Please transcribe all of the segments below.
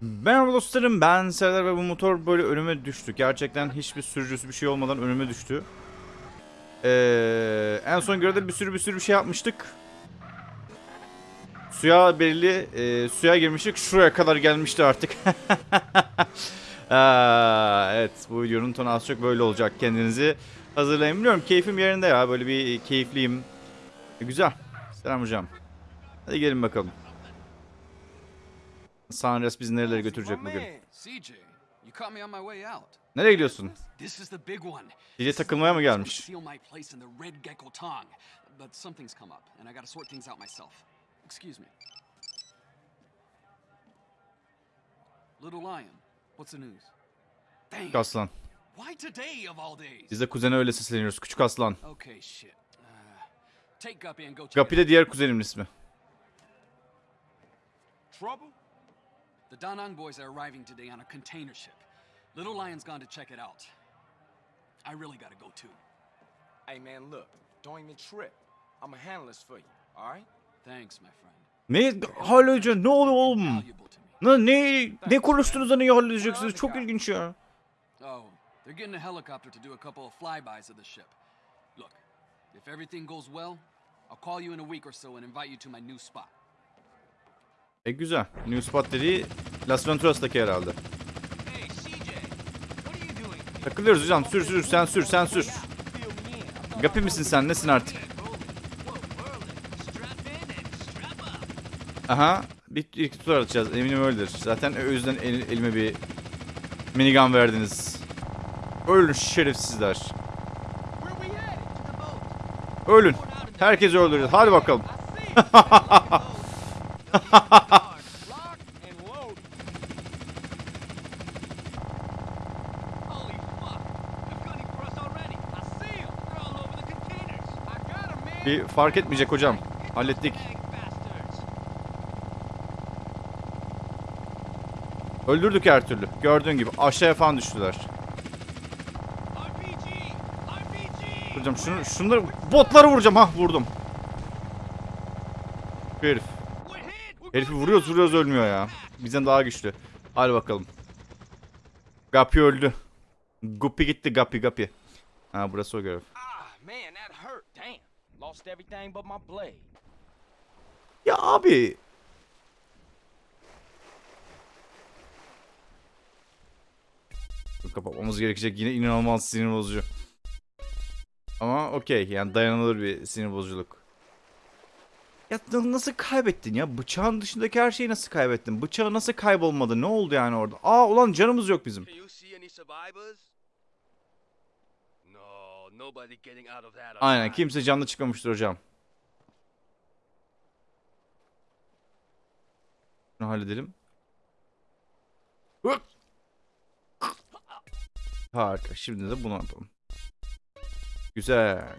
Merhaba dostlarım ben Serdar ve bu motor böyle önüme düştü. Gerçekten hiçbir sürücüsü bir şey olmadan önüme düştü. Ee, en son görevde bir sürü bir sürü bir şey yapmıştık. Suya belli e, suya girmiştik. Şuraya kadar gelmişti artık. Aa, evet bu videonun tonu az çok böyle olacak. Kendinizi hazırlayın. Biliyorum keyfim yerinde ya. Böyle bir keyifliyim. Güzel. Selam hocam. Hadi gelin bakalım. Sanres bizi nerelere götürecek bugün? Nereye gidiyorsun? Gece takılmaya mı gelmiş? Dang, Aslan. Biz de kuzene öyle sesleniyoruz. Küçük aslan. Uh, Guppy de diğer kuzenimin ismi. Trouble? The Danang boys are arriving today on a container ship. Little Lion's gone to check it out. I really gotta go too. Hey man, look, don't even trip. I'ma handle this for you, alright? Thanks, my friend. Ne hallediyorsun? Ne oluyor oğlum? Valuable to me. Ne, ne, ne konuştuğunuzda neyi halledeceksiniz? Çok ilginç ya. Oh, they're getting a helicopter to do a couple of flybys of the ship. Look, if everything goes well, I'll call you in a week or so and invite you to my new spot. E güzel. New spot dediği Las Venturas'taki herhalde. Takılıyoruz hocam. Sür sür sen sür sen sür. Gapi misin sen? Nesin artık? Aha. Bir iki tur atacağız. Eminim öyledir. Zaten o yüzden el- elime bir minigun verdiniz. Ölün şerefsizler. Ölün. Herkesi öldüreceğiz. Hadi bakalım. Bir fark etmeyecek hocam. Hallettik. Öldürdük her türlü. Gördüğün gibi aşağıya falan düştüler. Hocam şunu, şunları botları vuracağım. Ha vurdum. Bir herif. Herifi vuruyoruz vuruyoruz ölmüyor ya. Bizden daha güçlü. Hadi bakalım. Gapi öldü. Guppy gitti Gapi Gapi. Ha burası o görev. Ah. Ya abi. Kapatmamız gerekecek yine inanılmaz sinir bozucu. Ama okey yani dayanılır bir sinir bozuculuk. Ya na- nasıl kaybettin ya? Bıçağın dışındaki her şeyi nasıl kaybettin? Bıçağı nasıl kaybolmadı? Ne oldu yani orada? Aa ulan canımız yok bizim. Aynen kimse canlı çıkmamıştır hocam. Şunu halledelim. Harika. Şimdi de bunu yapalım. Güzel.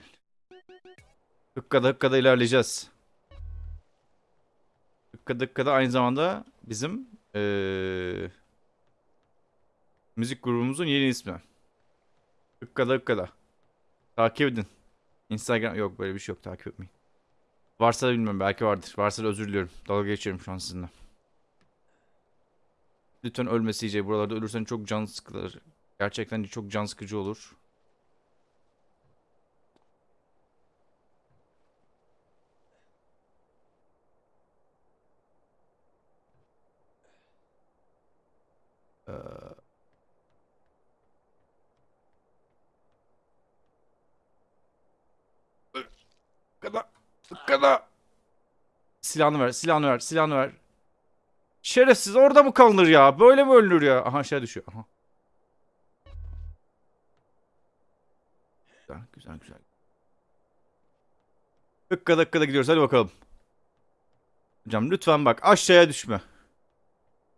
Hıkkada hıkkada ilerleyeceğiz. Hıkkada hıkkada aynı zamanda bizim eee, müzik grubumuzun yeni ismi. Hıkkada hıkkada. Takip edin. Instagram yok böyle bir şey yok takip etmeyin. Varsa da bilmiyorum belki vardır. Varsa da özür diliyorum. Dalga geçiyorum şu an sizinle. Lütfen ölme CJ. Buralarda ölürsen çok can sıkılır. Gerçekten çok can sıkıcı olur. Kada. Kada. Silahını ver, silahını ver, silahını ver. Şerefsiz orada mı kalınır ya? Böyle mi ölünür ya? Aha aşağı düşüyor. Aha. Güzel, güzel, güzel. Dakika dakikada gidiyoruz. Hadi bakalım. Hocam lütfen bak aşağıya düşme.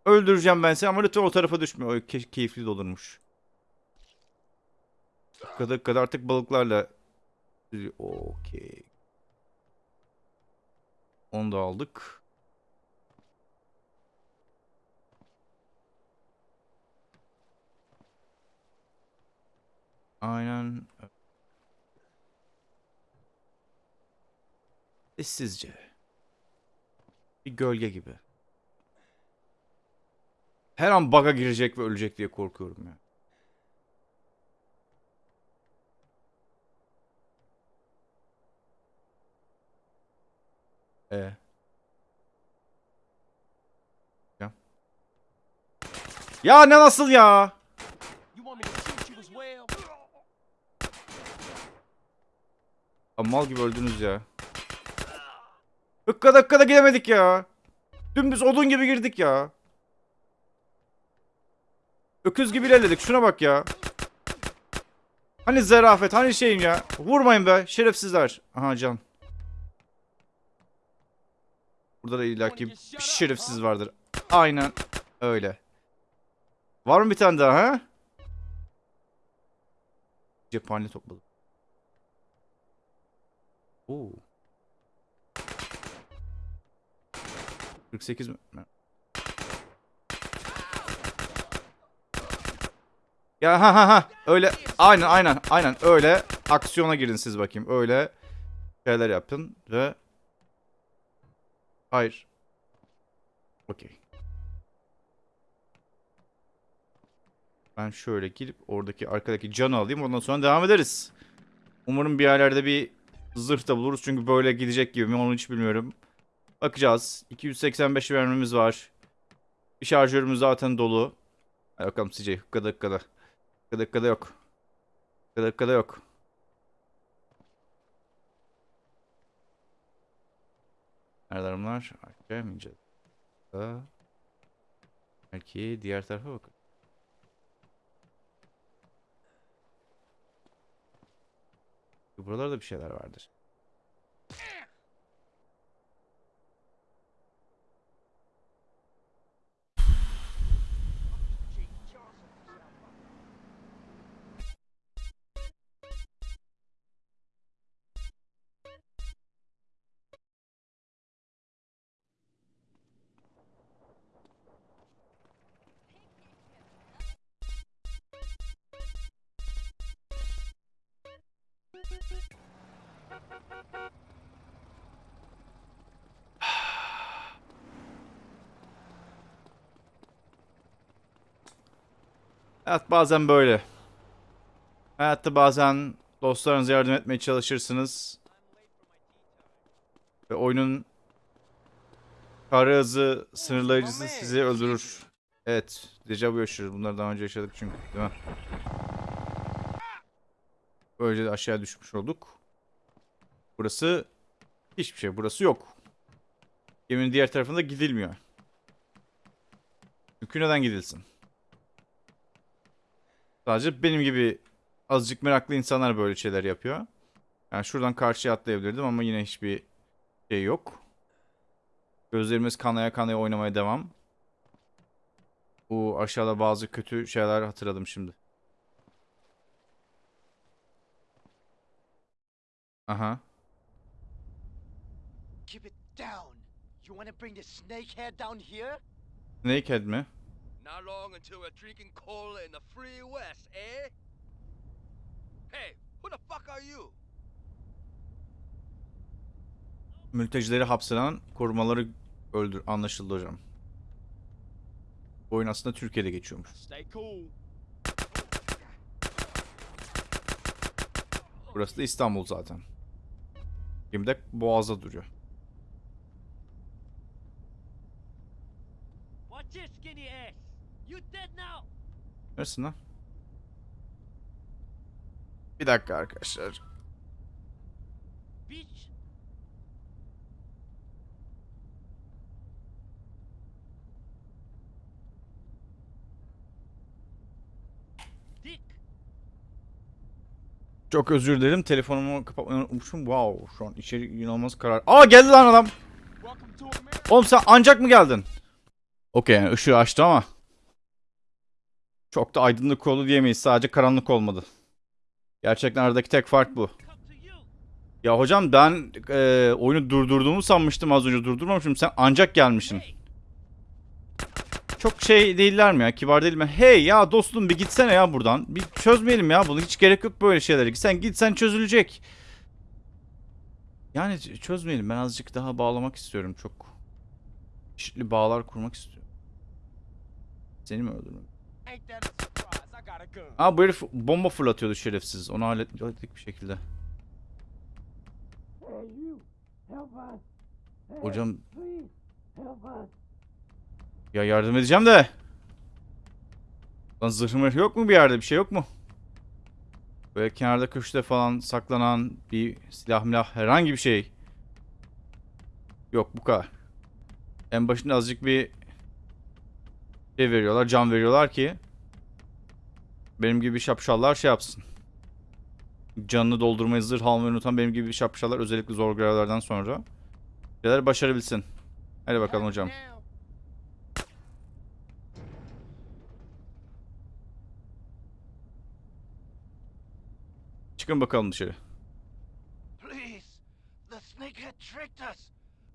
Öldüreceğim ben seni ama lütfen o tarafa düşme. O ke- keyifli de olurmuş. Dakika dakikada artık balıklarla... Okey. Onu da aldık. Aynen. Sessizce. Bir gölge gibi. Her an bug'a girecek ve ölecek diye korkuyorum ya. Ee. Ya. Ya ne nasıl ya? Abi mal gibi öldünüz ya. Hıkka dakika da gidemedik ya. Dümdüz odun gibi girdik ya. Öküz gibi ilerledik. Şuna bak ya. Hani zarafet, hani şeyin ya. Vurmayın be şerefsizler. Aha can. Burada da illaki bir şerefsiz vardır. Aynen öyle. Var mı bir tane daha ha? Cephane topladım. Oo. 48 mi? Ya ha ha ha öyle aynen aynen aynen öyle aksiyona girin siz bakayım öyle şeyler yapın ve hayır. Okey. Ben şöyle girip oradaki arkadaki canı alayım ondan sonra devam ederiz. Umarım bir yerlerde bir zırh da buluruz çünkü böyle gidecek gibi mi onu hiç bilmiyorum. Bakacağız. 285 vermemiz var. Bir şarjörümüz zaten dolu. Hadi bakalım CJ hıkkada hıkkada Hıkkada hıkkada yok. Hıkkada hıkkada yok Nerede bunlar? Aşağı mı. Belki diğer tarafa bakın. Buralarda bir şeyler vardır. Hayat bazen böyle. Hayatta bazen dostlarınıza yardım etmeye çalışırsınız. Ve oyunun kara hızı sınırlayıcısı sizi öldürür. Evet. Dejavu yaşıyoruz. Bunları daha önce yaşadık çünkü. Değil mi? Böylece de aşağı düşmüş olduk. Burası hiçbir şey. Burası yok. Geminin diğer tarafında gidilmiyor. Çünkü neden gidilsin? Sadece benim gibi azıcık meraklı insanlar böyle şeyler yapıyor. Yani şuradan karşıya atlayabilirdim ama yine hiçbir şey yok. Gözlerimiz kanaya kanaya oynamaya devam. Bu aşağıda bazı kötü şeyler hatırladım şimdi. Aha. Keep it down. You want to bring the snakehead down here? Snakehead mi? Not long until we're drinking cola in the free west, eh? Hey, who the fuck are you? Mültecileri hapseden korumaları öldür anlaşıldı hocam. Bu oyun aslında Türkiye'de geçiyormuş. Stay cool. Burası da İstanbul zaten. Gemi de Boğaz'da duruyor. Watch this skinny ass. You dead now. Neresin lan? Bir dakika arkadaşlar. Çok özür dilerim. Telefonumu kapatmayı unutmuşum. Wow. Şu an içeri inanılmaz karar. Aa geldi lan adam. Oğlum sen ancak mı geldin? Okey yani ışığı açtı ama. Çok da aydınlık oldu diyemeyiz. Sadece karanlık olmadı. Gerçekten aradaki tek fark bu. Ya hocam ben e, oyunu durdurduğumu sanmıştım az önce durdurmamışım. Sen ancak gelmişsin. Çok şey değiller mi ya? Kibar değil mi? Hey ya dostum bir gitsene ya buradan. Bir çözmeyelim ya bunu. Hiç gerek yok böyle şeylere. Sen gitsen çözülecek. Yani çözmeyelim. Ben azıcık daha bağlamak istiyorum çok. Çeşitli bağlar kurmak istiyorum. Seni mi öldürmem? Ain't that a surprise? I got a gun. Aa bu herif bomba fırlatıyordu şerefsiz. Onu hallet- hallettik bir şekilde. Hocam ya yardım edeceğim de. Lan zırhım yok mu bir yerde? Bir şey yok mu? Böyle kenarda köşede falan saklanan bir silah milah herhangi bir şey. Yok bu kadar. En başında azıcık bir şey veriyorlar, can veriyorlar ki benim gibi şapşallar şey yapsın. Canını doldurmayı, zırh almayı unutan benim gibi şapşallar özellikle zor görevlerden sonra şeyler başarabilsin. Hadi bakalım hocam. Çıkın bakalım dışarı. Please. The snakehead tricked us.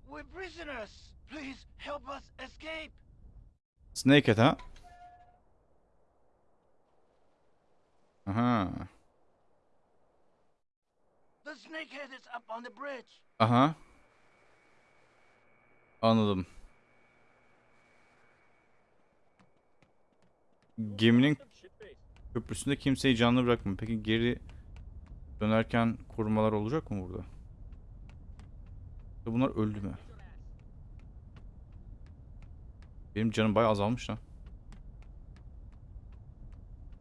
We're prisoners. Please help us escape. Snakehead ha? Aha. The snakehead is up on the bridge. Aha. Anladım. Geminin köprüsünde kimseyi canlı bırakma. Peki geri dönerken korumalar olacak mı burada? Ya Bunlar öldü mü? Benim canım bayağı azalmış lan.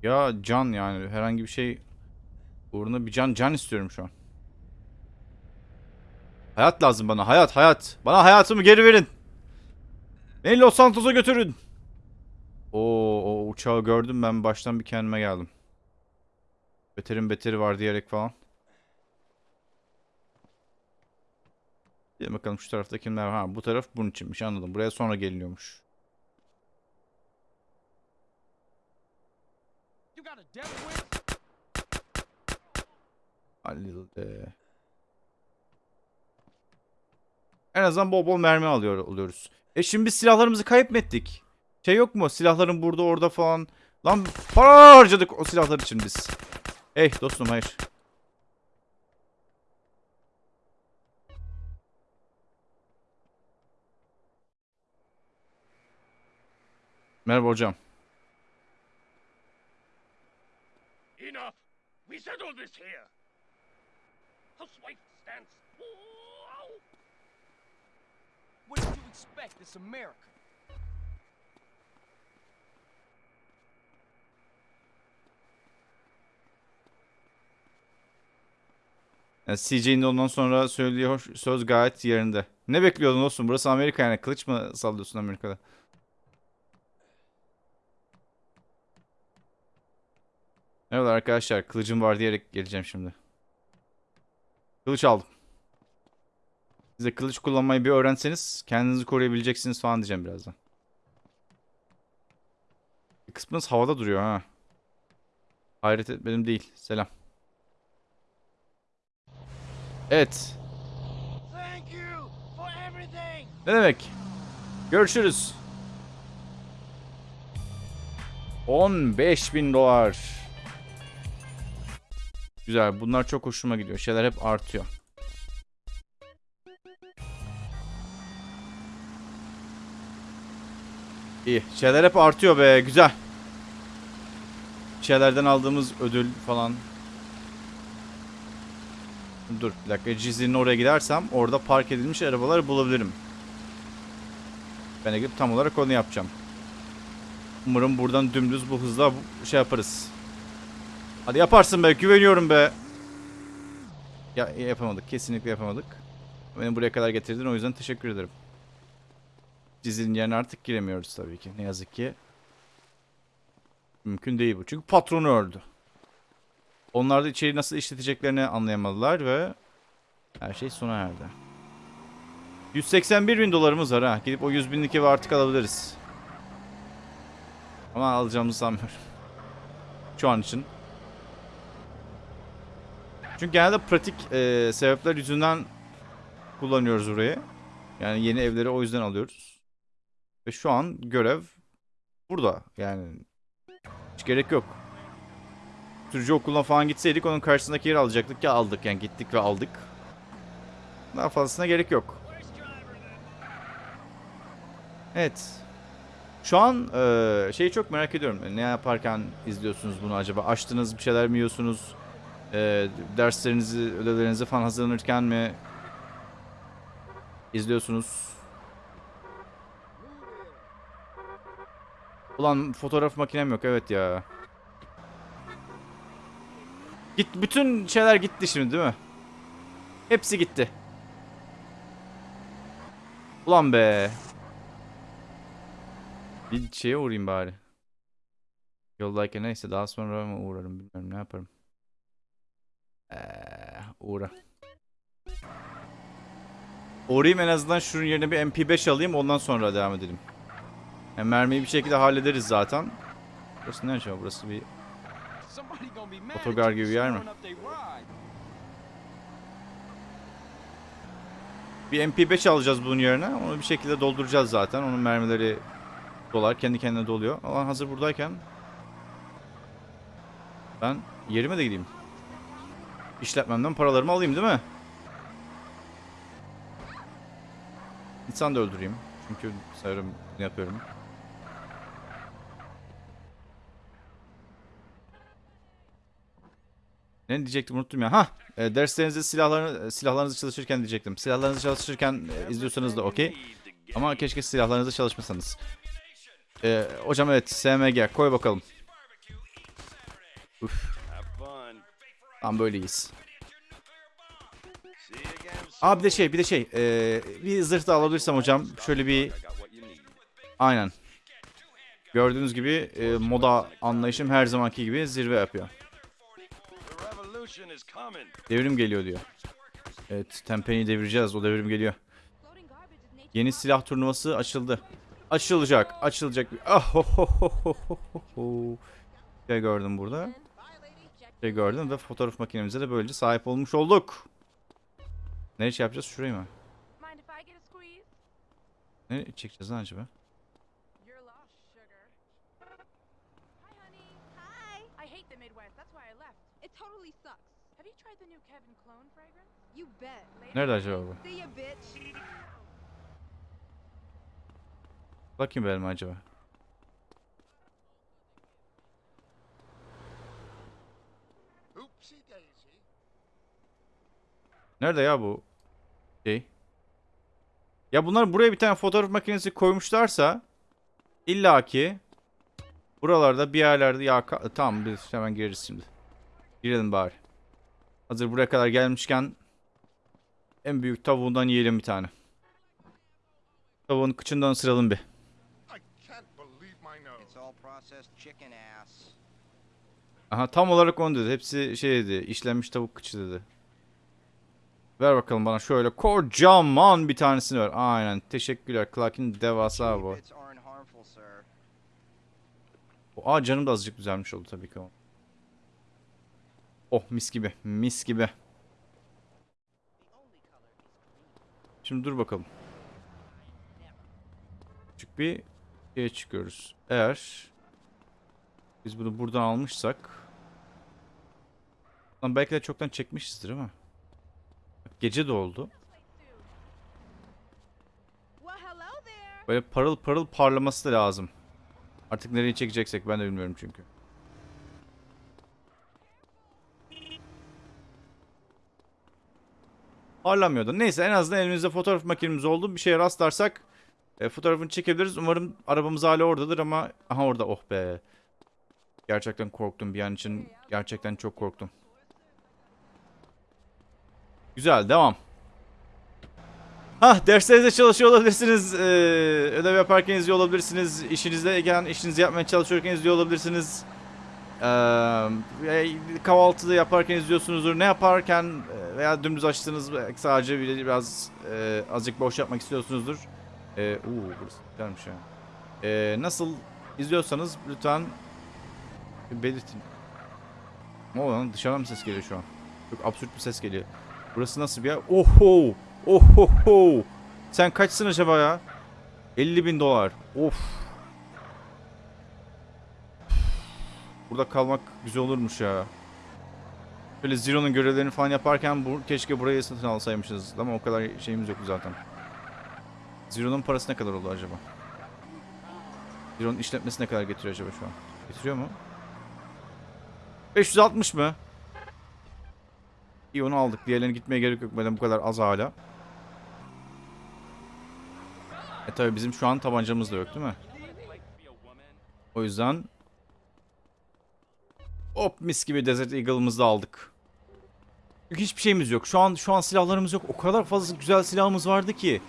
Ya can yani herhangi bir şey uğruna bir can can istiyorum şu an. Hayat lazım bana. Hayat, hayat. Bana hayatımı geri verin. Beni Los Santos'a götürün. Oo, o uçağı gördüm ben baştan bir kendime geldim. Beterin beteri var diyerek falan. Bir bakalım şu tarafta kimler var. Ha bu taraf bunun içinmiş anladım. Buraya sonra geliniyormuş. You got a death wish? Halil'de. En azından bol bol mermi alıyor oluyoruz. E şimdi biz silahlarımızı kayıp? Şey yok mu? Silahların burada orada falan. Lan para harcadık o silahlar için biz. Hey dostum hayır. Merhaba hocam. This here! Housewife stands. What did you expect? It's America. Yani CJ'nin ondan sonra söylediği hoş, söz gayet yerinde. Ne bekliyordun dostum? Burası Amerika yani. Kılıç mı sallıyorsun Amerika'da? Merhaba arkadaşlar. Kılıcım var diyerek geleceğim şimdi. Kılıç aldım. Siz de kılıç kullanmayı bir öğrenseniz kendinizi koruyabileceksiniz falan diyeceğim birazdan. Bir kısmınız havada duruyor ha. Hayret etmedim değil. Selam. Evet. Thank you for everything. Ne demek? Görüşürüz. 15 bin dolar. Güzel. Bunlar çok hoşuma gidiyor. Şeyler hep artıyor. İyi. Şeyler hep artıyor be. Güzel. Şeylerden aldığımız ödül falan. Dur bir dakika. Cizli'nin oraya gidersem orada park edilmiş arabaları bulabilirim. Ben gidip tam olarak onu yapacağım. Umarım buradan dümdüz bu hızla şey yaparız. Hadi yaparsın be. Güveniyorum be. Ya yapamadık. Kesinlikle yapamadık. Beni buraya kadar getirdin. O yüzden teşekkür ederim. Cizli'nin yerine artık giremiyoruz tabii ki. Ne yazık ki. Mümkün değil bu. Çünkü patronu öldü. Onlar da içeriği nasıl işleteceklerini anlayamadılar ve her şey sona erdi. 181 bin dolarımız var ha. Gidip o 100 binlik evi artık alabiliriz. Ama alacağımızı sanmıyorum. Şu an için. Çünkü genelde pratik e, sebepler yüzünden kullanıyoruz orayı. Yani yeni evleri o yüzden alıyoruz. Ve şu an görev burada. Yani hiç gerek yok. Sürücü okuluna falan gitseydik onun karşısındaki yeri alacaktık ki aldık. Yani gittik ve aldık. Daha fazlasına gerek yok. Evet. Şu an e, şeyi çok merak ediyorum. Ne yaparken izliyorsunuz bunu acaba? Açtınız bir şeyler mi yiyorsunuz? E, derslerinizi, ödevlerinizi falan hazırlanırken mi izliyorsunuz? Ulan fotoğraf makinem yok evet ya. Git bütün şeyler gitti şimdi değil mi? Hepsi gitti. Ulan be. Bir şeye uğrayayım bari. Yoldayken neyse daha sonra mı uğrarım bilmiyorum ne yaparım. Uğra. Uğrayayım en azından şunun yerine bir MP5 alayım ondan sonra devam edelim. Yani mermiyi bir şekilde hallederiz zaten. Burası ne acaba? Burası bir Otogar gibi yer mi? Bir MP5 alacağız bunun yerine. Onu bir şekilde dolduracağız zaten. Onun mermileri dolar. Kendi kendine doluyor. Ama hazır buradayken ben yerime de gideyim. İşletmemden paralarımı alayım değil mi? İnsan da öldüreyim. Çünkü sanırım bunu yapıyorum. Ne diyecektim unuttum ya. Ha, e, derslerinizde silahlarını silahlarınızı çalışırken diyecektim. Silahlarınızı çalışırken e, izliyorsanız da okey. Ama keşke silahlarınızı çalışmasanız. E, hocam evet SMG koy bakalım. Uf. Tam you again Aa bir de şey bir de şey. e, bir zırh da alabilirsem hocam. Şöyle bir aynen. Gördüğünüz gibi e, moda anlayışım her zamanki gibi zirve yapıyor. Devrim geliyor diyor. Evet Tempe'yi devireceğiz o devrim geliyor. Yeni silah turnuvası açıldı. Açılacak, açılacak. Ah ho ho ho ho ho ho. Şey gördüm burada. Şey gördüm ve fotoğraf makinemize de böylece sahip olmuş olduk. Ne iş yapacağız? Şurayı mı? Ne çekeceğiz lan acaba? You're lost, sugar. Hi, honey. Hi. I hate the Midwest. That's why I left. It totally sucks. Have you tried the new Kevin Clone fragrance? You bet. Nerede acaba bu? See ya, bitch. Bakayım benim acaba. Oopsie daisy. Nerede ya bu şey? Ya bunlar buraya bir tane fotoğraf makinesi koymuşlarsa illaki buralarda bir yerlerde ya tamam biz hemen gireriz şimdi. Girelim bari. Hazır buraya kadar gelmişken en büyük tavuğundan yiyelim bir tane. Tavuğun kıçından ısıralım bir. Aha tam olarak onu dedi. Hepsi şey dedi. işlenmiş tavuk kıçı dedi. Ver bakalım bana şöyle kocaman bir tanesini ver. Aynen. Teşekkürler. Clark'in devasa bu. Aa canım da azıcık güzelmiş oldu tabii ki. Oh mis gibi. Mis gibi. Şimdi dur bakalım. Küçük bir şeye çıkıyoruz. Eğer biz bunu buradan almışsak belki de çoktan çekmişizdir ama. Gece de oldu. Böyle parıl parıl parlaması da lazım. Artık nereye çekeceksek ben de bilmiyorum çünkü. Parlamıyordu. Neyse en azından elimizde fotoğraf makinemiz oldu. Bir şeye rastlarsak e, fotoğrafını çekebiliriz. Umarım arabamız hala oradadır ama... Aha orada oh be. Gerçekten korktum bir an için. Gerçekten çok korktum. Güzel devam. Hah derslerinizde çalışıyor olabilirsiniz. Ee, ödev yaparken izliyor olabilirsiniz. İşinizde işinizi yapmaya çalışıyorken izliyor olabilirsiniz. Ee, kahvaltıda yaparken izliyorsunuzdur. Ne yaparken veya dümdüz belki sadece bir- biraz e, azıcık boş yapmak istiyorsunuzdur. Ee, uu, burası güzelmiş ya. Ee, nasıl izliyorsanız lütfen belirtin. Ne oluyor lan? Dışarıdan mı ses geliyor şu an? Çok absürt bir ses geliyor. Burası nasıl bir yer? Oho! Ohoho! Sen kaçsın acaba ya? 50 bin dolar. Of. Burada kalmak güzel olurmuş ya. Böyle Zero'nun görevlerini falan yaparken bu, keşke burayı satın alsaymışız. Ama o kadar şeyimiz yok zaten. Zero'nun parası ne kadar oldu acaba? Ciro'nun işletmesi ne kadar getiriyor acaba şu an? Getiriyor mu? 560 mı? İyi onu aldık. Diğerlerine gitmeye gerek yok. Madem bu kadar az hala. E tabi bizim şu an tabancamız da yok değil mi? O yüzden Hop mis gibi Desert Eagle'ımızı da aldık. Çünkü hiçbir şeyimiz yok. Şu an şu an silahlarımız yok. O kadar fazla güzel silahımız vardı ki.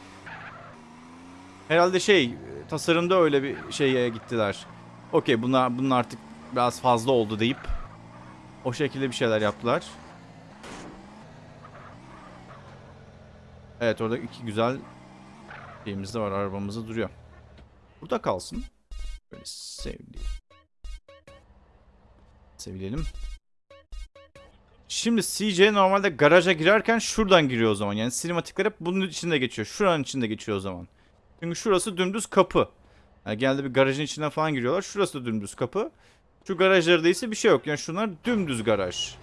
Herhalde şey tasarımda öyle bir şeye gittiler. Okey bunlar bunun artık biraz fazla oldu deyip o şekilde bir şeyler yaptılar. Evet orada iki güzel şeyimiz de var. Arabamız da duruyor. Burada kalsın. Böyle sevdi. Sevilelim. Şimdi CJ normalde garaja girerken şuradan giriyor o zaman. Yani sinematikler hep bunun içinde geçiyor. Şuranın içinde geçiyor o zaman. Çünkü şurası dümdüz kapı. Yani genelde bir garajın içinden falan giriyorlar. Şurası da dümdüz kapı. Şu garajlarda ise bir şey yok. Yani şunlar dümdüz garaj.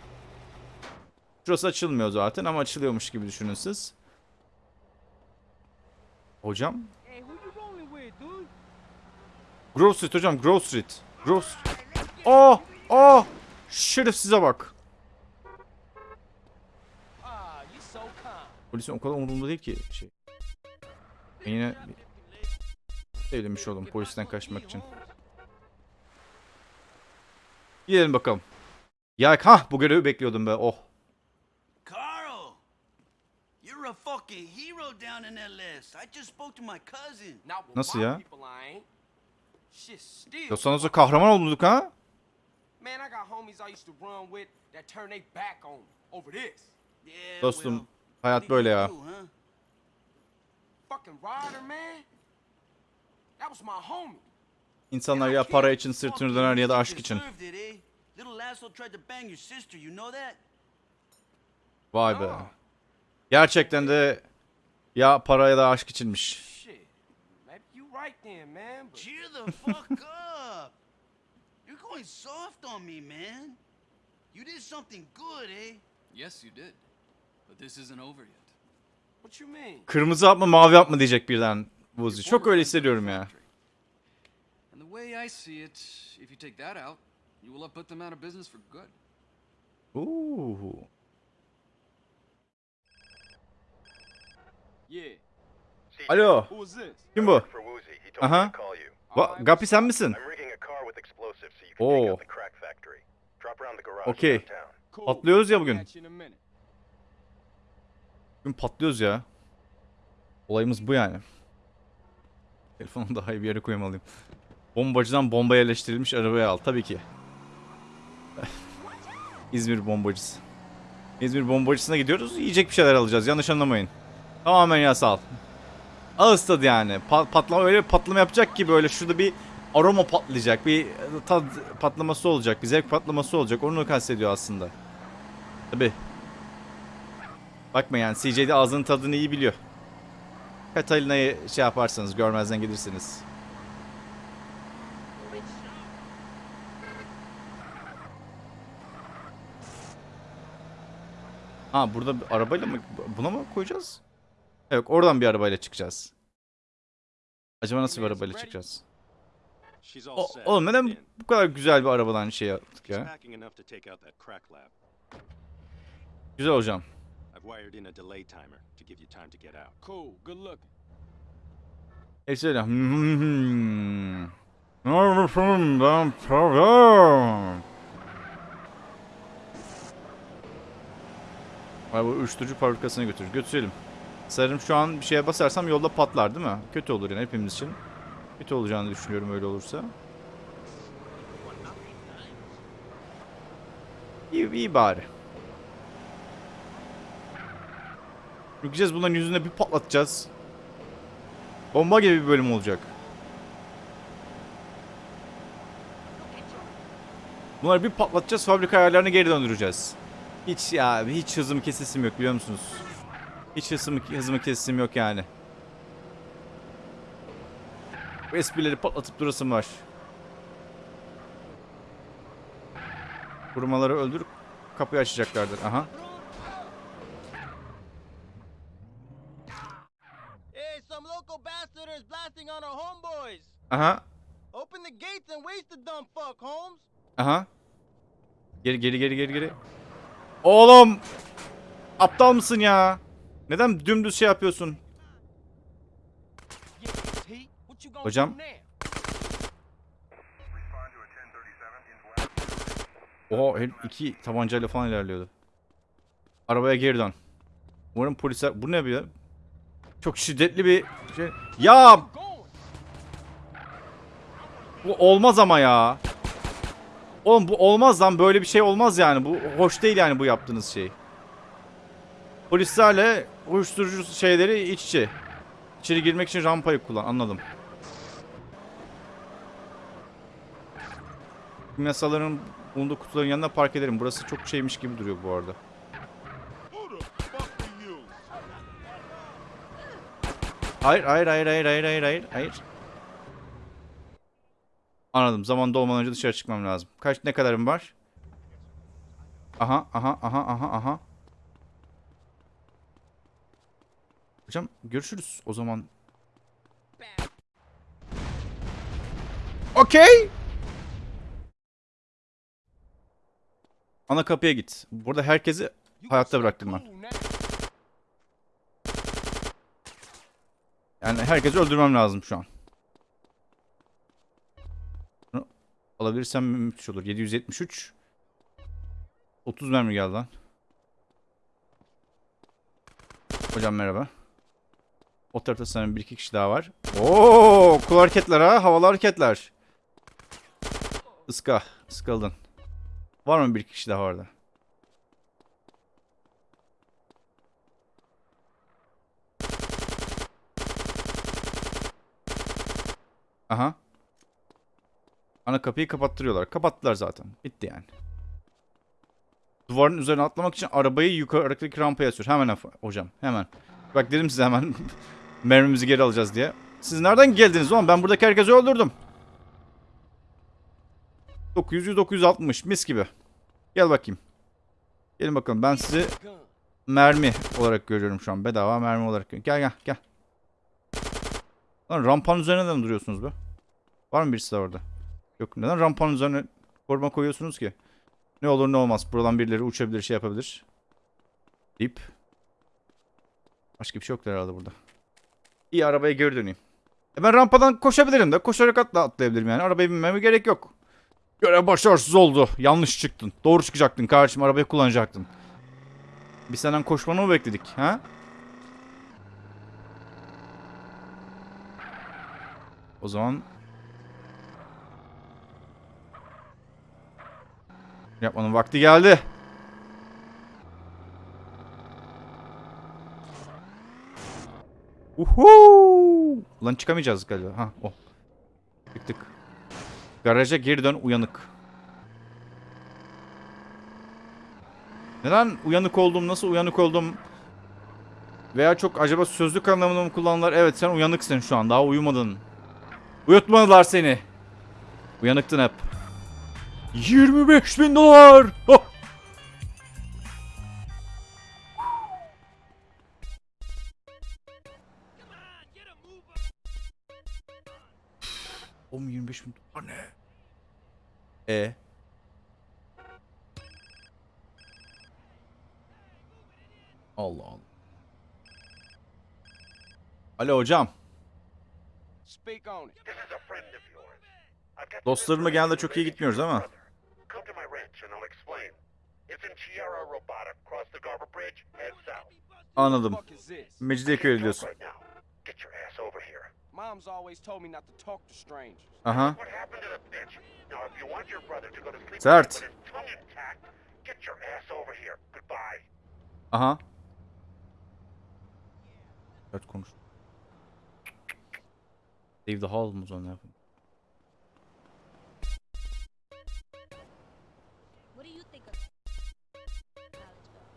Şurası açılmıyor zaten ama açılıyormuş gibi düşünün siz. Hocam. Grove Street hocam Grove Street. Grove Street. Oh! Oh! Şerefsize bak. Ah. Polisin o kadar umurumda değil ki şey. Ben yine evlenmiş oldum polisten kaçmak için. Gidelim bakalım. Ya ha bu görevi bekliyordum be. Oh. Carl, you're a fucking hero down in that list. I just spoke to my cousin. Nasıl ya? people, I ain't. Shit still. Ya sana da kahraman olduk ha? Man, I got homies I used to run with that turn they back on me over this. Yeah, Dostum well, hayat böyle ya. do, huh? Fucking Ryder, man. That was my homie. İnsanlar ya para için sırtını döner ya da aşk için. Eh? Little asshole tried to bang your sister, you know that? Vay be. Gerçekten de ya para ya da aşk içinmiş. Shit. Maybe you right then, man. But Cheer the fuck up. You're going soft on me, man. You did something good, eh? Yes, you did. But this isn't over yet. what you mean? Kırmızı yapma mavi yapma diyecek birden Vuzi. Çok öyle hissediyorum ya. And the crack factory. Drop around the garage Okay. downtown. Cool. Patlıyoruz ya bugün. Bugün patlıyoruz ya. Olayımız bu yani. Telefonu daha iyi bir yere koymalıyım. Bombacıdan bomba yerleştirilmiş arabaya al. Tabii ki. İzmir bombacısı. İzmir bombacısına gidiyoruz. Yiyecek bir şeyler alacağız. Yanlış anlamayın. Tamamen yasal. Ağız tadı yani. Pa- patlama öyle bir patlama yapacak ki böyle şurada bir aroma patlayacak. Bir tad patlaması olacak. Bir zevk patlaması olacak. Onu kastediyor aslında. Tabii. Bakma yani CJ'de ağzının tadını iyi biliyor. Katalina'yı şey yaparsanız görmezden gelirsiniz. Ha burada arabayla mı buna mı koyacağız? Yok oradan bir arabayla çıkacağız. Acaba nasıl bir arabayla çıkacağız? O, oğlum neden bu kadar güzel bir arabadan şey yaptık ya? Güzel hocam. Hepsi öyle. Hmm. Ben. Ay bu uyuşturucu fabrikasına götür. Götürelim. Sanırım şu an bir şeye basarsam yolda patlar değil mi? Kötü olur yani hepimiz için. Kötü olacağını düşünüyorum öyle olursa. İyi, iyi bari. Gideceğiz bunların yüzüne bir patlatacağız. Bomba gibi bir bölüm olacak. Bunları bir patlatacağız, fabrika ayarlarını geri döndüreceğiz. Hiç ya, hiç hızım kesesim yok biliyor musunuz? Hiç hızım, hızımı kesesim yok yani. Bu esprileri patlatıp durasım var. Kurumaları öldür, kapıyı açacaklardır. Aha. Hey, some local bastard is blasting on our homeboys. Aha. Open fuck, Holmes. Aha. Geri geri geri geri geri. Oğlum! Aptal mısın ya? Neden dümdüz şey yapıyorsun? Hocam. Oha iki tabancayla falan ilerliyordu. Arabaya geri dön. Umarım polisler... Bu ne bir ya? Çok şiddetli bir şey. Ya! Bu olmaz ama ya. Oğlum bu olmaz lan. Böyle bir şey olmaz yani. Bu hoş değil yani bu yaptığınız şey. Polislerle uyuşturucu şeyleri iç içe. İçeri girmek için rampayı kullan. Anladım. Kimyasalların bulunduğu kutuların yanına park ederim. Burası çok şeymiş gibi duruyor bu arada. Hayır, hayır, hayır, hayır, hayır, hayır, hayır, hayır. Anladım. Zaman dolmadan önce dışarı çıkmam lazım. Kaç ne kadarım var? Aha, aha, aha, aha, aha. Hocam görüşürüz o zaman. Okey. Ana kapıya git. Burada herkesi hayatta bıraktım ben. Yani herkesi öldürmem lazım şu an. Bunu alabilirsem müthiş olur. 773. 30 mermi geldi lan. Hocam merhaba. O tarafta sanırım bir iki kişi daha var. Oo, kul hareketler ha. Havalı hareketler. Iska. Iskaldın. Var mı bir kişi daha orada? Aha. Ana kapıyı kapattırıyorlar. Kapattılar zaten. Bitti yani. Duvarın üzerine atlamak için arabayı yukarıdaki rampaya sür. Hemen hocam. Hemen. Bak dedim size hemen mermimizi geri alacağız diye. Siz nereden geldiniz oğlum? Ben buradaki herkesi öldürdüm. 900 960 mis gibi. Gel bakayım. Gelin bakalım. Ben sizi mermi olarak görüyorum şu an. Bedava mermi olarak. Gel gel gel. Lan rampanın üzerine neden duruyorsunuz be? Var mı birisi de orada? Yok. Neden rampanın üzerine koruma koyuyorsunuz ki? Ne olur ne olmaz. Buradan birileri uçabilir, şey yapabilir. Deyip. Başka bir şey yoktur herhalde burada. İyi arabaya geri döneyim. E ben rampadan koşabilirim de. Koşarak atla atlayabilirim yani. Arabaya binmeme gerek yok. Görev başarısız oldu. Yanlış çıktın. Doğru çıkacaktın kardeşim. Arabayı kullanacaktın. Biz senden koşmanı mı bekledik? Ha? O zaman yapmanın vakti geldi. Uhu! Lan çıkamayacağız galiba. Ha o. Çıktık. Garaja geri dön uyanık. Neden uyanık oldum? Nasıl uyanık oldum? Veya çok acaba sözlük anlamında mı kullanırlar? Evet sen uyanıksın şu an. Daha uyumadın. Uyutmadılar seni. Uyanıktın hep. 25 bin dolar. Oh! I've got Dostlarımla genelde çok iyi gitmiyoruz ama. Anladım. What the fuck is this? Mecidiyeköy diyorsun. Mom's always told me not to talk to strangers. Aha. What happened to the bitch? Now, if you want your brother to go to sleep Sert. with his tongue intact, get your ass over here. Goodbye. Aha. Evet konuş. Save the hall mı o zaman ne yapayım? What do you think of college girl?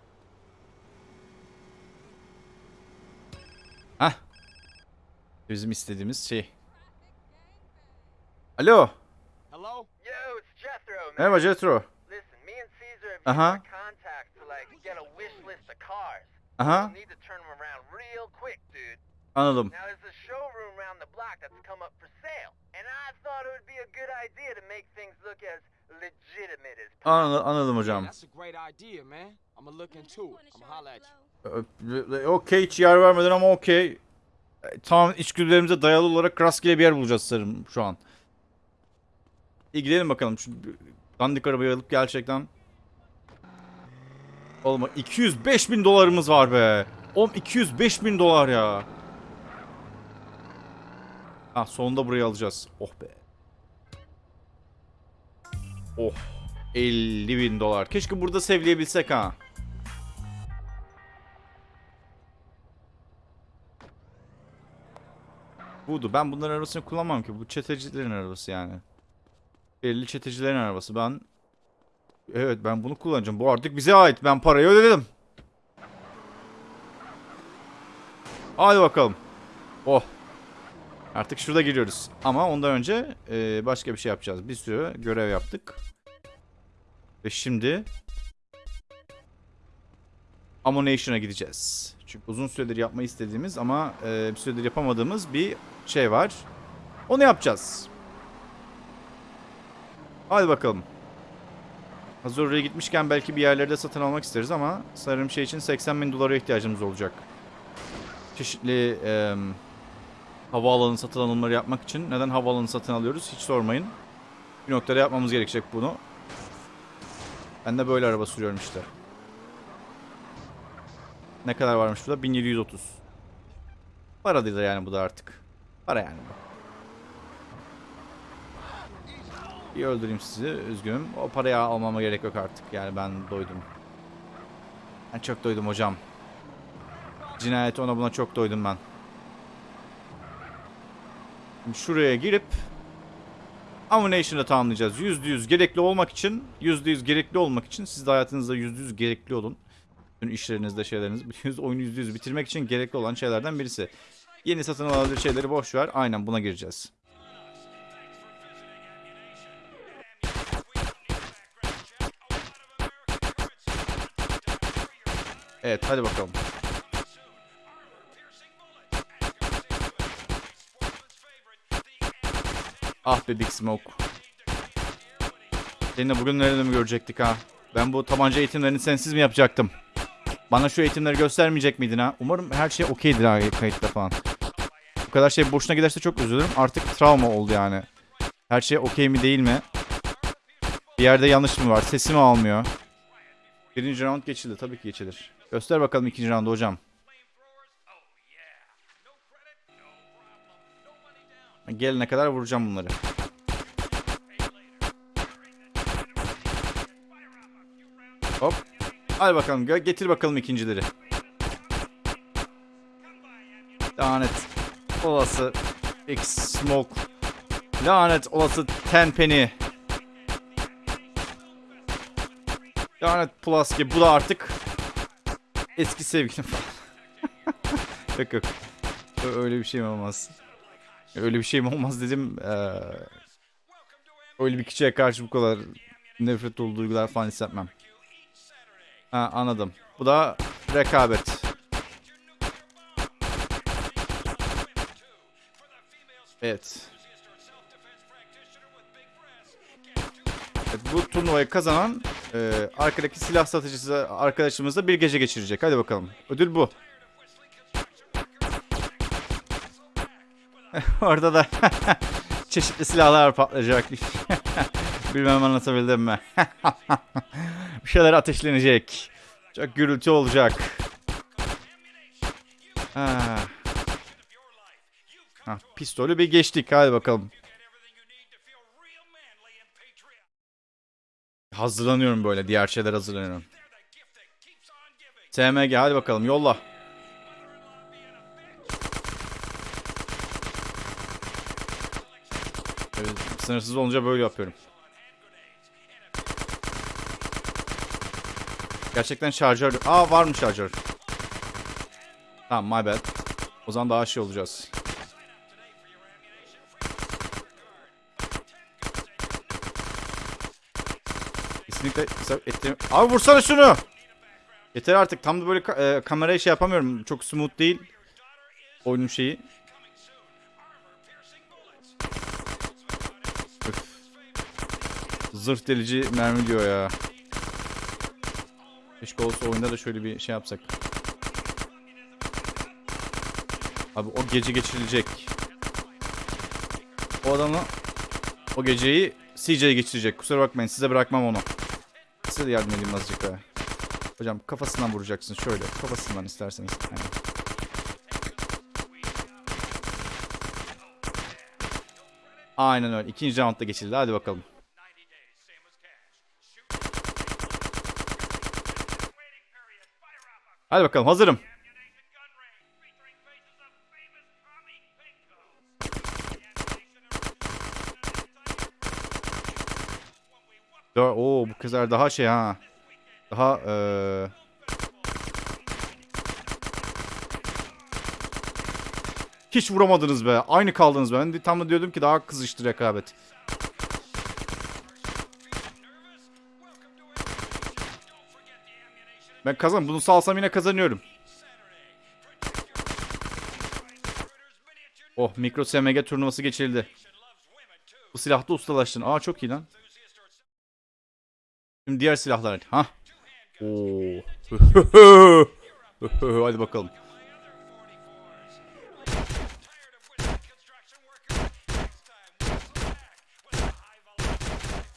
Hah. Bizim istediğimiz şey. Alo. Hello? Yo, it's Jethro, man. Merhaba Jetro. Listen, me and Caesar have Uh-huh. used our contacts to like get a wish list of cars. Aha. We'll need to turn them around real quick, dude. Anladım. Now there's a showroom round the block that's come up for sale, and I thought it would be a good idea to make things look as legitimate as Anladım, anladım hocam. That's a great idea, man. I'ma look into it. I'ma holla at you. Ö- Okey hiç yer vermeden ama okey. E, Tamam içgüdülerimize dayalı olarak rastgele bir yer bulacağız sanırım şu an. İyi gidelim bakalım. Şu dandik arabayı alıp gerçekten. Olma 205 bin dolarımız var be. Oğlum 205 bin dolar ya. Ha sonunda burayı alacağız. Oh be. Oh. 50 bin dolar. Keşke burada sevleyebilsek ha. Budu. Ben bunların arabasını kullanmam ki. Bu çetecilerin arabası yani. Belli çetecilerin arabası. Ben Evet ben bunu kullanacağım. Bu artık bize ait. Ben parayı ödedim. Hadi bakalım. Oh. Artık şurada giriyoruz. Ama ondan önce e, başka bir şey yapacağız. Bir sürü görev yaptık. Ve şimdi Ammunition'a gideceğiz. Çünkü uzun süredir yapmayı istediğimiz ama e, bir süredir yapamadığımız bir şey var. Onu yapacağız. Hadi bakalım. Hazır oraya gitmişken belki bir yerlerde satın almak isteriz ama sanırım şey için 80 bin dolara ihtiyacımız olacak. Çeşitli e, havaalanı satın alımları yapmak için neden havaalanı satın alıyoruz hiç sormayın. Bir noktada yapmamız gerekecek bunu. Ben de böyle araba sürüyorum işte. Ne kadar varmış burada? 1730. Para değil yani bu da artık. Para yani bu. Bir öldüreyim sizi. Üzgünüm. O parayı almama gerek yok artık. Yani ben doydum. Ben çok doydum hocam. Cinayet ona buna çok doydum ben. Şimdi şuraya girip Ammunition'ı tamamlayacağız. %100 gerekli olmak için %100 gerekli olmak için siz de hayatınızda %100 gerekli olun. Bütün işlerinizde şeyleriniz %100 oyunu %100 bitirmek için gerekli olan şeylerden birisi. Yeni satın alabilir şeyleri boş ver. Aynen buna gireceğiz. Evet hadi bakalım. Ah be Big Smoke. Seninle bugün nerede mi görecektik ha? Ben bu tabanca eğitimlerini sensiz mi yapacaktım? Bana şu eğitimleri göstermeyecek miydin ha? Umarım her şey okeydir ha kayıtta falan. Bu kadar şey boşuna giderse çok üzülürüm. Artık travma oldu yani. Her şey okey mi değil mi? Bir yerde yanlış mı var? Sesimi almıyor. Birinci round geçildi. Tabii ki geçilir. Göster bakalım ikinci roundu hocam. Gelene kadar vuracağım bunları. Hop. Hadi bakalım. Getir bakalım ikincileri. Lanet. Olası. X Smoke. Lanet olası Tenpenny. Lanet Pulaski. Bu da artık eski sevgilim yok yok. Öyle bir şey mi olmaz? Öyle bir şey mi olmaz dedim. Ee, öyle bir kişiye karşı bu kadar nefret dolu duygular falan hissetmem. Ha anladım. Bu da rekabet. Evet. Evet, bu turnuvayı kazanan e, arkadaki silah satıcısı arkadaşımızla bir gece geçirecek. Hadi bakalım. Ödül bu. Orada da çeşitli silahlar patlayacak. Bilmem anlatabildim mi? bir şeyler ateşlenecek. Çok gürültü olacak. Ha. Ha, pistolü bir geçtik. Hadi bakalım. Hazırlanıyorum böyle. Diğer şeyler hazırlanıyorum. TMG hadi bakalım yolla. Sınırsız olunca böyle yapıyorum. Gerçekten şarjör... Aa var mı şarjör? Tamam my bad. O zaman daha şey olacağız. Kesinlikle isabet ettiğim... Abi vursana şunu! Yeter artık. Tam da böyle ka- e, kamerayı şey yapamıyorum. Çok smooth değil. oyunun şeyi. Zırh delici mermi diyor ya. Keşke olsa oyunda da şöyle bir şey yapsak. Abi o gece geçirilecek. O adamı o geceyi CJ'ye geçirecek. Kusura bakmayın size bırakmam onu. Size de yardım edeyim azıcık daha. Hocam kafasından vuracaksın şöyle. Kafasından isterseniz. Aynen. Aynen öyle. İkinci roundda geçildi. Hadi bakalım. Hadi bakalım hazırım. Oo bu kızlar daha şey ha. Daha eee Hiç vuramadınız be. Aynı kaldınız be. Ben tam da diyordum ki daha kızıştı rekabet. Ben kazan. Bunu salsam yine kazanıyorum. Oh mikro SMG turnuvası geçirildi. Bu silahta ustalaştın. Aa çok iyi lan. Şimdi diğer silahlar. Ha. Oo. Hadi bakalım.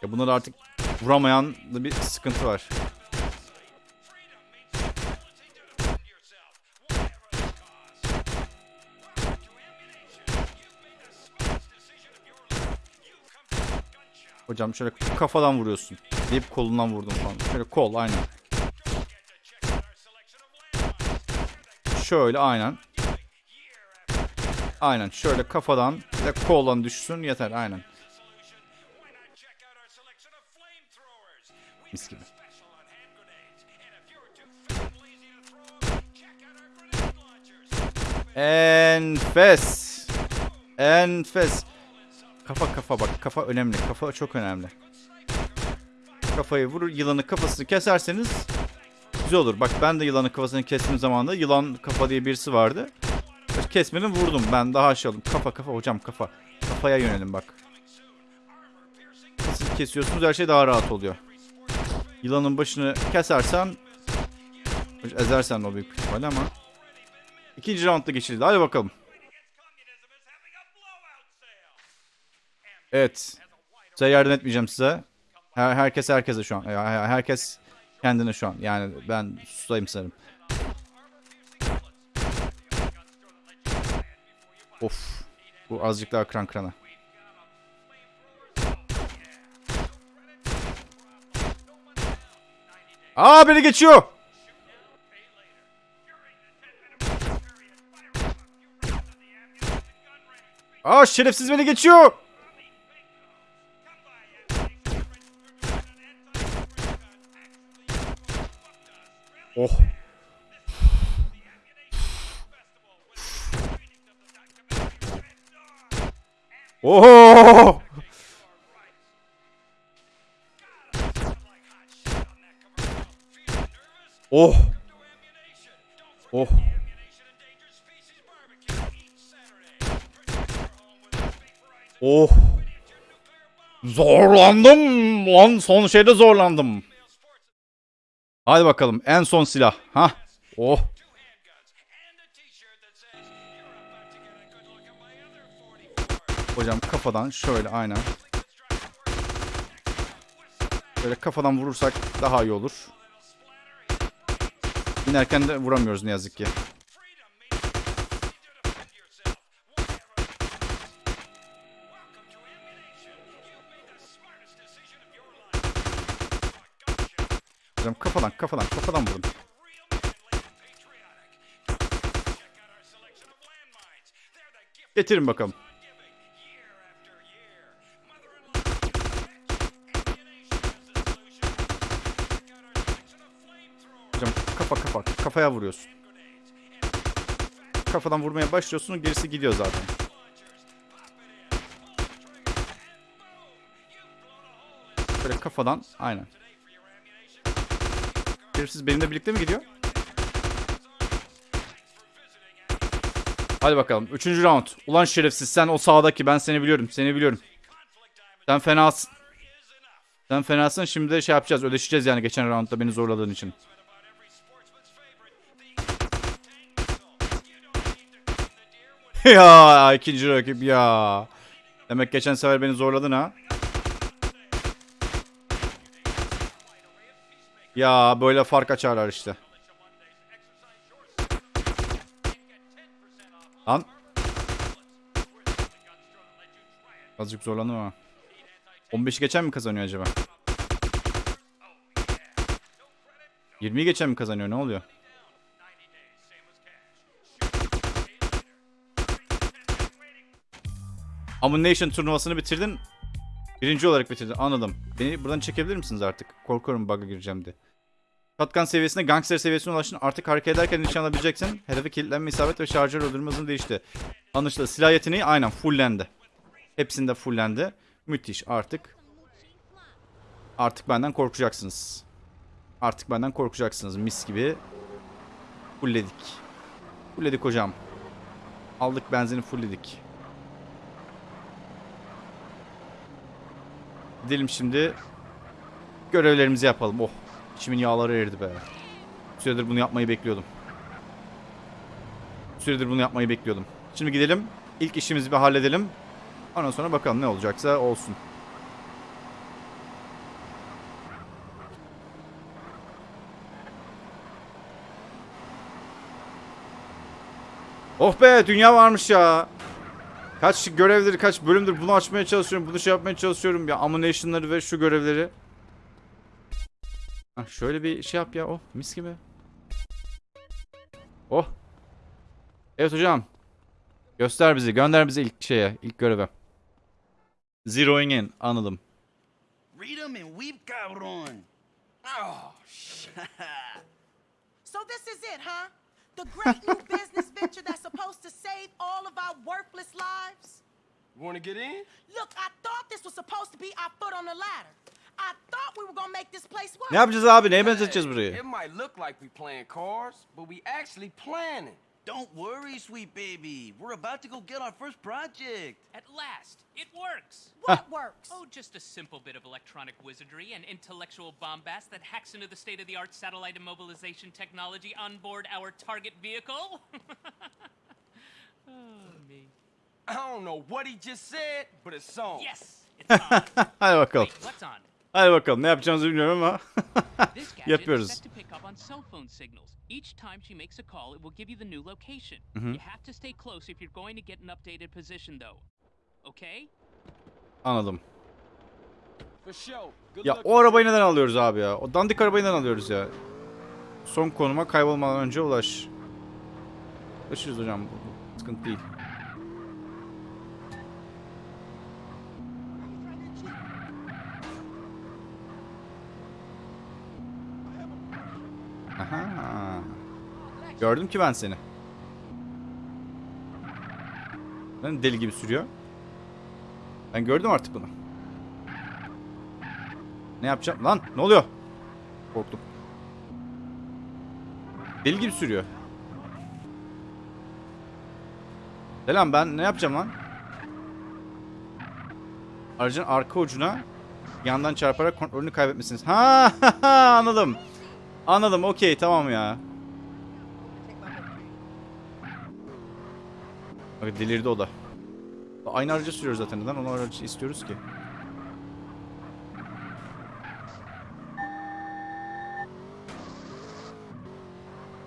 Ya bunlar artık vuramayan da bir sıkıntı var. Hocam şöyle kafadan vuruyorsun. Deyip kolundan vurdum falan. Şöyle kol aynen. Şöyle aynen. Aynen şöyle kafadan ve koldan düşsün yeter aynen. Mis gibi. Enfes. Enfes. Kafa kafa bak. Kafa önemli. Kafa çok önemli. Kafayı vurur. Yılanı kafasını keserseniz güzel olur. Bak ben de yılanın kafasını kestiğim zamanda yılan kafa diye birisi vardı. Kesmedim vurdum. Ben daha aşağı aldım. Kafa kafa hocam kafa. Kafaya yönelim bak. Kafasını kesiyorsunuz her şey daha rahat oluyor. Yılanın başını kesersen ezersen o büyük ihtimalle ama ikinci roundda geçildi. Hadi bakalım. Evet. Size yardım etmeyeceğim size. Her, herkes herkese şu an. Herkes kendine şu an. Yani ben susayım sanırım. Of. Bu azıcık daha kran krana. Aa beni geçiyor. Aa şerefsiz beni geçiyor. Oh. Oh! Oh! Oh! Oh! Zorlandım lan son şeyde zorlandım. Hadi bakalım en son silah. Ha? Oh! Hocam kafadan şöyle aynen. Böyle kafadan vurursak daha iyi olur. İnerken de vuramıyoruz ne yazık ki. Kafadan kafadan kafadan vurun. Getirin bakalım. Hocam kafa kafa kafaya vuruyorsun. Kafadan vurmaya başlıyorsun gerisi gidiyor zaten. Böyle kafadan aynen. Gerisi benimle birlikte mi gidiyor? Hadi bakalım. Üçüncü round. Ulan şerefsiz sen o sağdaki ben seni biliyorum. Seni biliyorum. Sen fenasın. Sen fenasın. Şimdi de şey yapacağız. Ödeşeceğiz yani geçen roundda beni zorladığın için. ya ikinci rakip ya. Demek geçen sefer beni zorladın ha. Ya böyle fark açarlar işte. Lan. Azıcık zorlandım ama. 15'i geçen mi kazanıyor acaba? 20'yi geçen mi kazanıyor? Ne oluyor? Ammunition turnuvasını bitirdin. Birinci olarak bitirdin. Anladım. Beni buradan çekebilir misiniz artık? Korkuyorum bug'a gireceğim diye. Shotgun seviyesine gangster seviyesine ulaştın. Artık hareket ederken nişan alabileceksin. Hedefi kilitlenme isabet ve şarjör öldürme hızın değişti. Anlaşıldı. Silah yeteneği aynen fulllendi. Hepsinde fullendi. Müthiş artık. Artık benden korkacaksınız. Artık benden korkacaksınız. Mis gibi. Fullledik. Fullledik hocam. Aldık benzini fullledik. Gidelim şimdi. Görevlerimizi yapalım. Oh. İçimin yağları eridi be. Süredir bunu yapmayı bekliyordum. Süredir bunu yapmayı bekliyordum. Şimdi gidelim. İlk işimizi bir halledelim. Ondan sonra bakalım ne olacaksa olsun. Oh be dünya varmış ya. Kaç görevdir kaç bölümdür bunu açmaya çalışıyorum. Bunu şey yapmaya çalışıyorum. Ya ammunition'ları ve şu görevleri. Hah, şöyle bir şey yap ya. Oh mis gibi. Oh. Evet hocam. Göster bizi. Gönder bizi ilk şeye. ilk göreve. Zeroing in. Anladım. Read 'em and weep, cabron. Oh, So this is it, huh? The great new business venture that's supposed to save all of our worthless lives? You want to get in? Look, I thought this was supposed to be our foot on the ladder. I thought we were gonna make this place work. Ne yapacağız abi? Neye benzeteceğiz burayı? It might look like we playing cards, but we actually planning. Don't worry, sweet baby. We're about to go get our first project. At last, it works. What works? Oh, just a simple bit of electronic wizardry and intellectual bombast that hacks into the state of the art satellite immobilization technology on board our target vehicle. oh, me. I don't know what he just said, but it's on. Yes, it's on. Hadi bakalım. Wait, what's on? Hadi bakalım. Ne yapacağımızı bilmiyorum ama. This gadget is Yapıyoruz. Each time she makes a call, it will give you the new location. Mhm. You have to stay close if you're going to get an updated position, though. Okay? Anladım. Ya o arabayı neden alıyoruz abi ya? O dandik arabayı neden alıyoruz ya? Son konuma kaybolmadan önce ulaş. Ulaşırız hocam. Sıkıntı değil. Aha. Gördüm ki ben seni. Ben deli gibi sürüyor. Ben gördüm artık bunu. Ne yapacağım? Lan ne oluyor? Korktum. Deli gibi sürüyor. Selam ben ne yapacağım lan? Aracın arka ucuna yandan çarparak kontrolünü kaybetmişsiniz. Ha anladım. Anladım okey tamam ya. Bak delirdi o da. Aynı aracı sürüyoruz zaten. Neden onu aracı istiyoruz ki?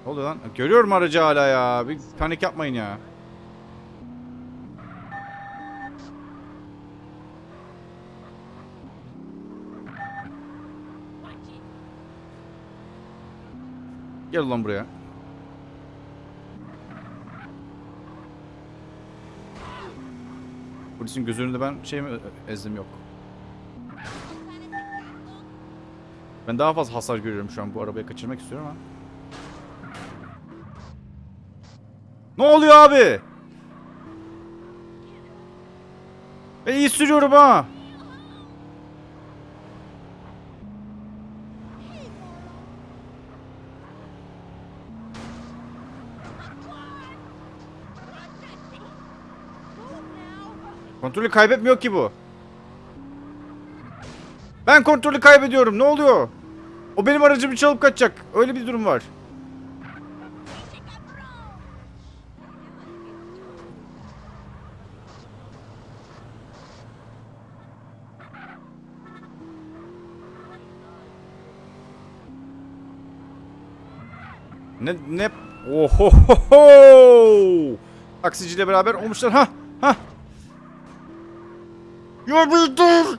Ne oluyor lan? Görüyorum aracı hala ya. Bir panik yapmayın ya. Gel ulan buraya. Polisin göz önünde ben şey mi ezdim yok. Ben daha fazla hasar görüyorum şu an bu arabayı kaçırmak istiyorum ama. Ne oluyor abi? Ben iyi sürüyorum ha. Kontrolü kaybetmiyor ki bu. Ben kontrolü kaybediyorum. Ne oluyor? O benim aracımı çalıp kaçacak. Öyle bir durum var. Ne ne Ohohoho! Taksiciyle beraber olmuşlar. Ha. Ya bir dur.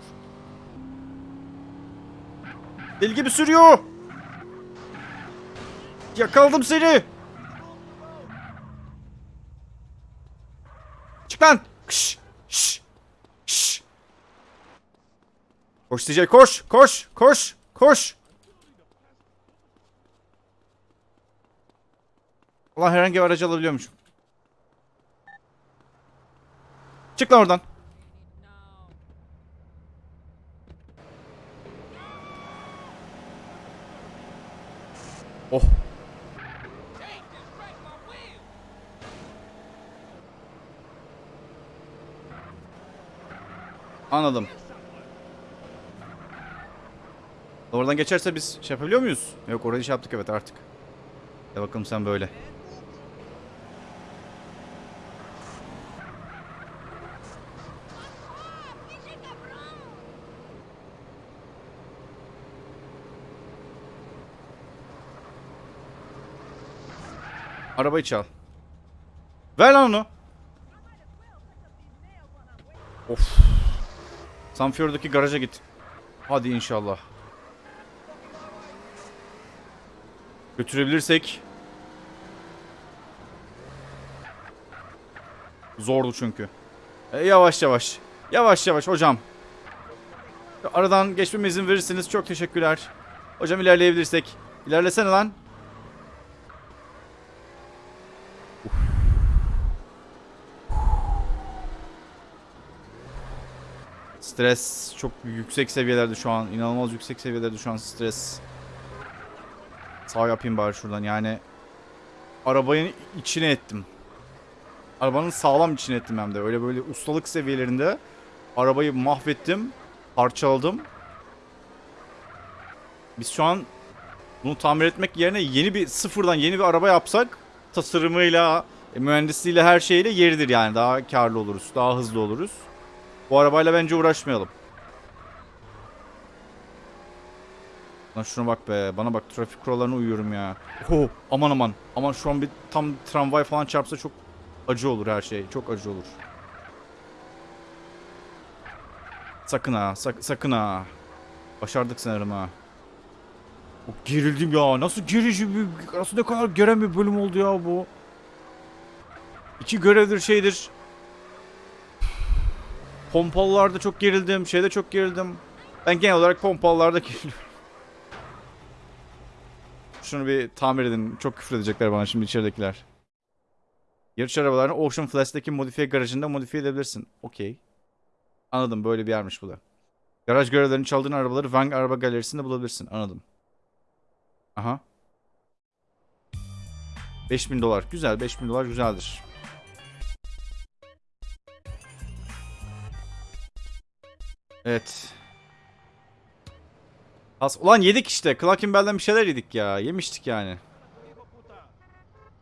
Deli gibi sürüyor. Yakaladım seni. Çık lan. Kış, şş, şş. Koş TJ koş koş koş koş. Allah herhangi bir aracı alabiliyormuşum. Çık lan oradan. Oh. Anladım. Oradan geçerse biz şey yapabiliyor muyuz? Yok orayı şey yaptık evet artık. Ya bakalım sen böyle. Arabayı çal. Ver lan onu. Of. Sanfior'daki garaja git. Hadi inşallah. Götürebilirsek. Zordu çünkü. E, yavaş yavaş. Yavaş yavaş hocam. Aradan geçmeme izin verirseniz çok teşekkürler. Hocam ilerleyebilirsek. İlerlesene lan. Stres çok yüksek seviyelerde şu an. İnanılmaz yüksek seviyelerde şu an stres. Sağ yapayım bari şuradan yani. Arabanın içine ettim. Arabanın sağlam içine ettim hem de. Öyle böyle ustalık seviyelerinde. Arabayı mahvettim. Parçaladım. Biz şu an bunu tamir etmek yerine yeni bir sıfırdan yeni bir araba yapsak tasarımıyla, mühendisliğiyle her şeyle yeridir yani. Daha karlı oluruz. Daha hızlı oluruz. Bu arabayla bence uğraşmayalım. Lan şuna bak be. Bana bak trafik kurallarına uyuyorum ya. Oh, aman aman. Aman şu an bir tam tramvay falan çarpsa çok acı olur her şey. Çok acı olur. Sakın ha. sak- sakın ha. Başardık sanırım ha. Oh, gerildim ya. Nasıl gerici bir... Nasıl ne kadar geren bir bölüm oldu ya bu. İki görevdir şeydir. Pompalılarda çok gerildim. Şeyde çok gerildim. Ben genel olarak pompalılarda geriliyorum. Şunu bir tamir edin. Çok küfür edecekler bana şimdi içeridekiler. Yarış arabalarını Ocean Flash'taki modifiye garajında modifiye edebilirsin. Okey. Anladım. Böyle bir yermiş bu da. Garaj görevlerini çaldığın arabaları Vang Araba Galerisi'nde bulabilirsin. Anladım. Aha. 5000 dolar. Güzel. 5000 dolar güzeldir. Evet. As Ulan yedik işte. Clarkin Bell'den bir şeyler yedik ya. Yemiştik yani.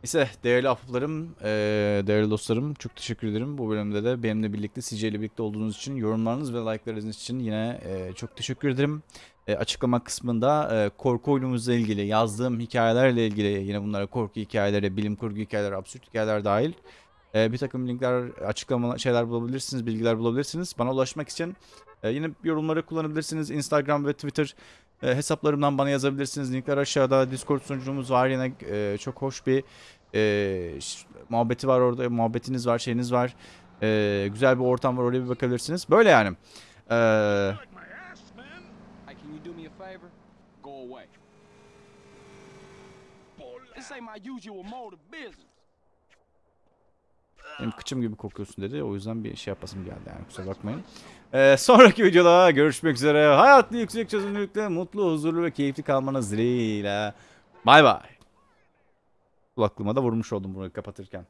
Neyse değerli ahbaplarım, eee, değerli dostlarım çok teşekkür ederim. Bu bölümde de benimle birlikte, CJ ile birlikte olduğunuz için, yorumlarınız ve like'larınız için yine eee, çok teşekkür ederim. Eee, açıklama kısmında eee, korku oyunumuzla ilgili, yazdığım hikayelerle ilgili, yine bunlara korku hikayeleri, bilim kurgu hikayeleri, absürt hikayeler dahil eee, bir takım linkler, açıklama şeyler bulabilirsiniz, bilgiler bulabilirsiniz. Bana ulaşmak için eee, yine yorumları kullanabilirsiniz. Instagram ve Twitter e, hesaplarımdan bana yazabilirsiniz. Linkler aşağıda. Discord sunucumuz var yine e, çok hoş bir e, muhabbeti var orada. Muhabbetiniz var, şeyiniz var. E, güzel bir ortam var. Oraya bir bakabilirsiniz. Böyle yani. E. This ain't my usual mode of business. Benim kıçım gibi kokuyorsun dedi. O yüzden bir şey yapasım geldi yani. Kusura bakmayın. E, sonraki videoda görüşmek üzere. Hayatlı yüksek çözünürlükte mutlu, huzurlu ve keyifli kalmanız dileğiyle. Bay bay. Kulaklığıma da vurmuş oldum bunu kapatırken.